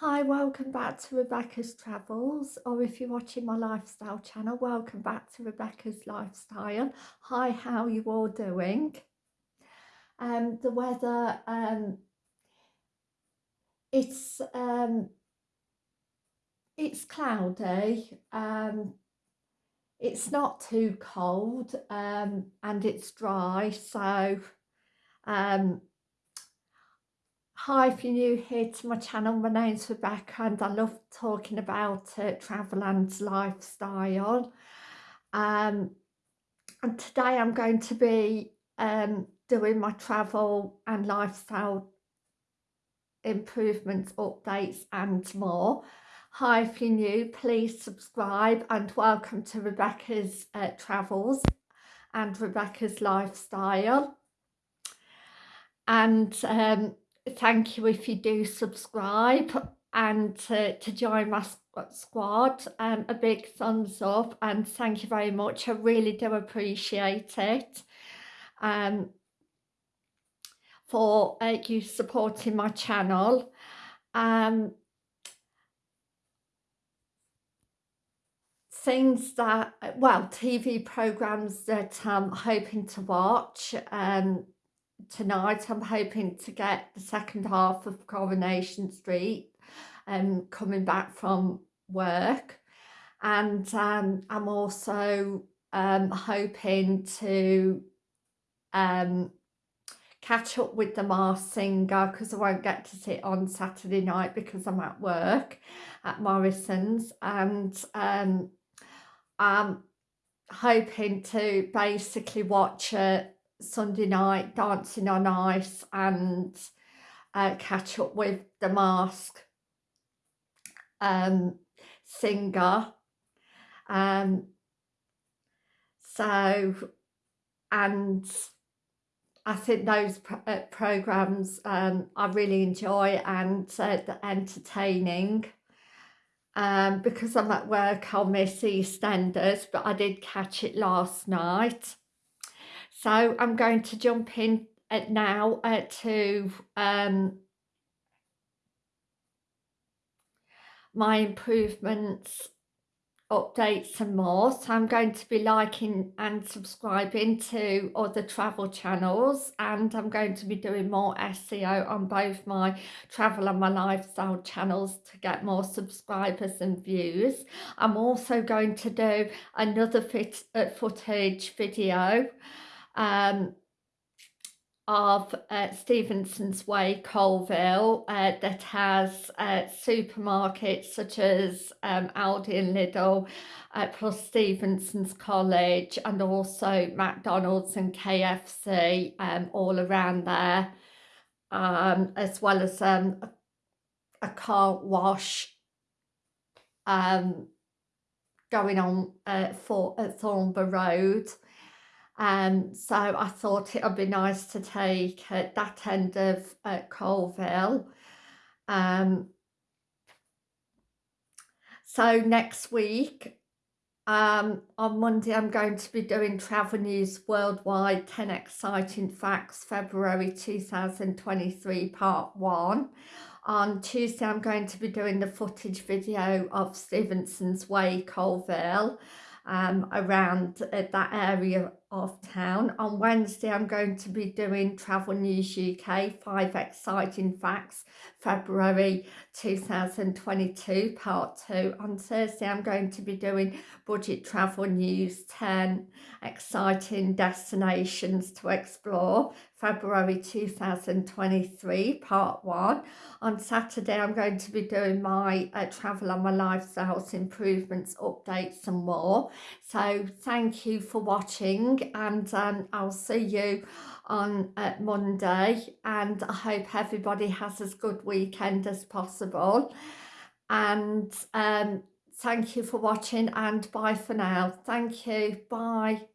Hi, welcome back to Rebecca's Travels, or if you're watching my lifestyle channel, welcome back to Rebecca's Lifestyle. Hi, how you all doing? Um, the weather, um, it's, um, it's cloudy, um, it's not too cold, um, and it's dry, so, um, Hi, if you're new here to my channel, my name's Rebecca and I love talking about uh, travel and lifestyle. Um, and today I'm going to be um, doing my travel and lifestyle improvements, updates and more. Hi, if you're new, please subscribe and welcome to Rebecca's uh, Travels and Rebecca's Lifestyle. And um, thank you if you do subscribe and to, to join my squad. Um, a big thumbs up and thank you very much. I really do appreciate it. Um, for uh, you supporting my channel. Um, things that well TV programs that I'm hoping to watch um, tonight I'm hoping to get the second half of Coronation Street um, coming back from work. And um, I'm also um, hoping to um, catch up with the Masked Singer because I won't get to sit on Saturday night because I'm at work at Morrison's. And um, I'm hoping to basically watch it Sunday night dancing on ice and uh, catch up with the mask um, singer. Um, so and I think those uh, programs um, I really enjoy and uh, entertaining. Um, because I'm at work I'll miss EastEnders but I did catch it last night so I'm going to jump in at now uh, to um, my improvements updates and more. So I'm going to be liking and subscribing to other travel channels and I'm going to be doing more SEO on both my travel and my lifestyle channels to get more subscribers and views. I'm also going to do another fit, uh, footage video um, of uh, Stephenson's Way, Coalville, uh, that has uh, supermarkets such as um, Aldi and Lidl, uh, plus Stephenson's College, and also McDonald's and KFC um, all around there, um, as well as um, a, car wash um, going on uh, for at Thornborough Road. Um, so I thought it would be nice to take uh, that end of uh, Coalville. Um, so next week, um, on Monday, I'm going to be doing Travel News Worldwide 10 Exciting Facts, February 2023, Part 1. On Tuesday, I'm going to be doing the footage video of Stephenson's Way, Coalville um, around uh, that area of town. On Wednesday, I'm going to be doing Travel News UK, five exciting facts, February 2022, part two. On Thursday, I'm going to be doing Budget Travel News, 10 exciting destinations to explore, February 2023, part one. On Saturday, I'm going to be doing my uh, travel and my lifestyles improvements, updates and more. So thank you for watching and um, I'll see you on uh, Monday and I hope everybody has as good weekend as possible. And um, thank you for watching and bye for now. Thank you. Bye.